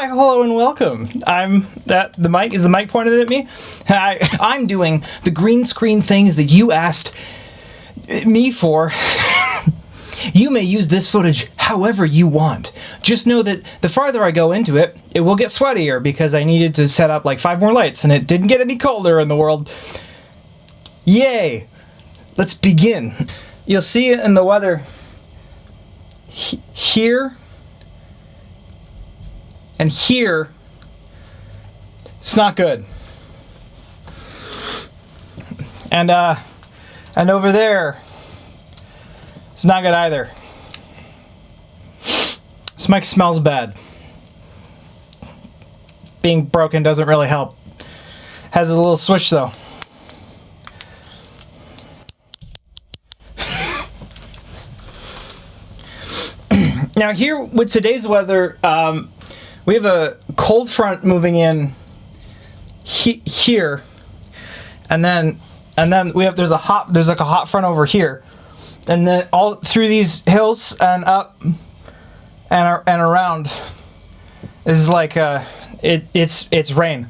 Hi, hello, and welcome. I'm that the mic is the mic pointed at me. I, I'm doing the green screen things that you asked me for. you may use this footage however you want. Just know that the farther I go into it, it will get sweatier because I needed to set up like five more lights and it didn't get any colder in the world. Yay! Let's begin. You'll see it in the weather he here and here. It's not good. And uh and over there it's not good either. This mic smells bad. Being broken doesn't really help. Has a little switch though. now here with today's weather, um, we have a cold front moving in he here, and then and then we have there's a hot there's like a hot front over here, and then all through these hills and up and and around is like uh it it's it's rain,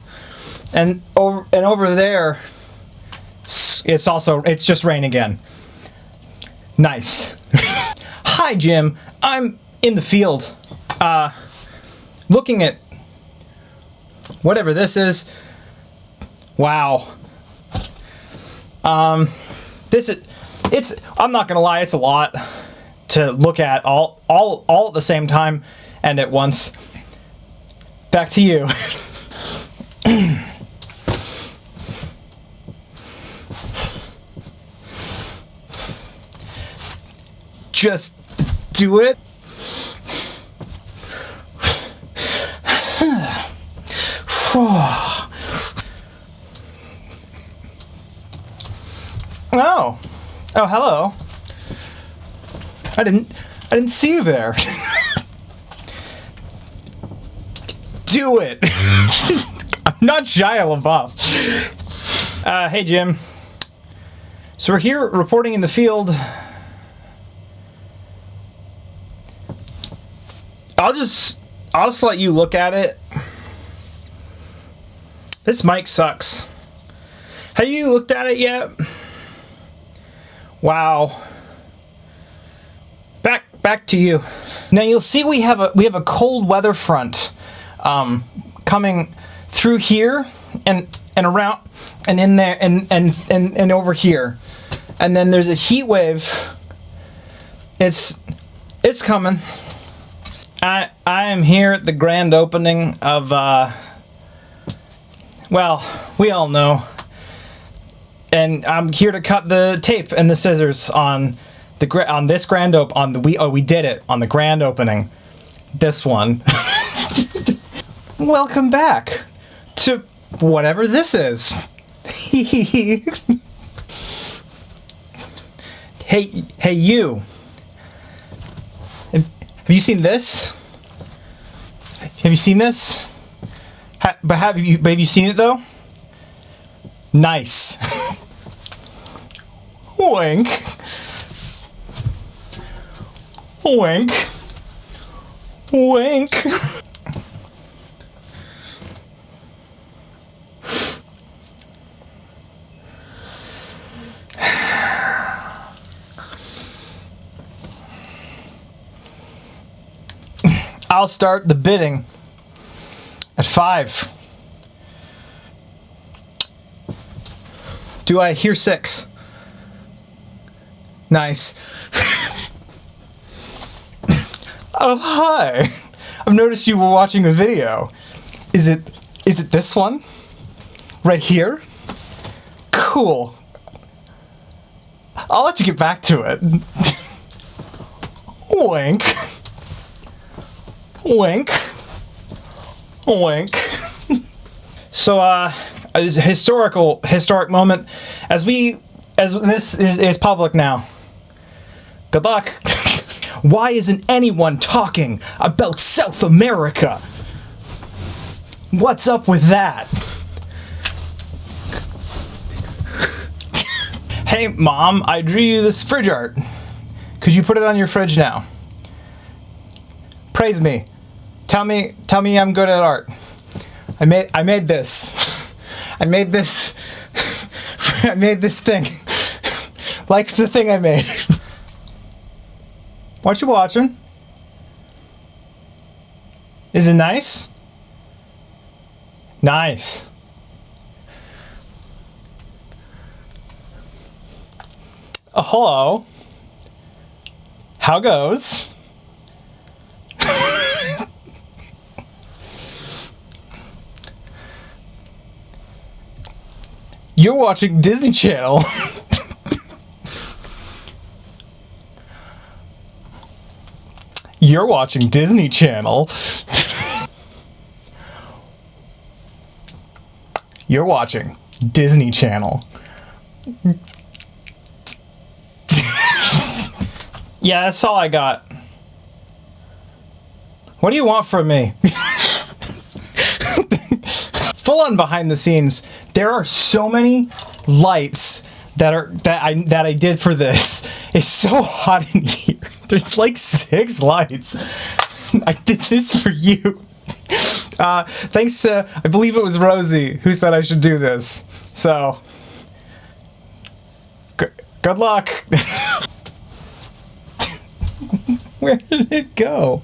and over and over there it's also it's just rain again. Nice. Hi Jim, I'm in the field. Uh looking at whatever this is. Wow. Um, this is, it's, I'm not gonna lie, it's a lot to look at all, all, all at the same time and at once. Back to you. Just do it. oh. Oh, hello. I didn't I didn't see you there. Do it. I'm not Shia LaBeouf. Uh, hey, Jim. So we're here reporting in the field. I'll just I'll just let you look at it this mic sucks. Have you looked at it yet? Wow. Back back to you. Now you'll see we have a we have a cold weather front um, coming through here and and around and in there and and and, and over here. And then there's a heat wave. It's it's coming. I I am here at the grand opening of uh, well, we all know. And I'm here to cut the tape and the scissors on the on this grand op on the we oh we did it on the grand opening. This one. Welcome back to whatever this is. hey hey you. Have you seen this? Have you seen this? But have you but have you seen it though? Nice. Wink. Wink. Wink. I'll start the bidding. At five. Do I hear six? Nice. oh, hi. I've noticed you were watching a video. Is it, is it this one? Right here? Cool. I'll let you get back to it. Wink. Wink. Wink. so, uh, this historical, historic moment, as we, as this is, is public now. Good luck. Why isn't anyone talking about South America? What's up with that? hey, Mom, I drew you this fridge art. Could you put it on your fridge now? Praise me. Tell me, tell me I'm good at art. I made, I made this. I made this. I made this thing. like the thing I made. what you watching? Is it nice? Nice. Uh, hello. How goes? You're watching Disney Channel. You're watching Disney Channel. You're watching Disney Channel. yeah, that's all I got. What do you want from me? On behind the scenes, there are so many lights that are that I that I did for this. It's so hot in here. There's like six lights. I did this for you. Uh, thanks to I believe it was Rosie who said I should do this. So, good luck. Where did it go?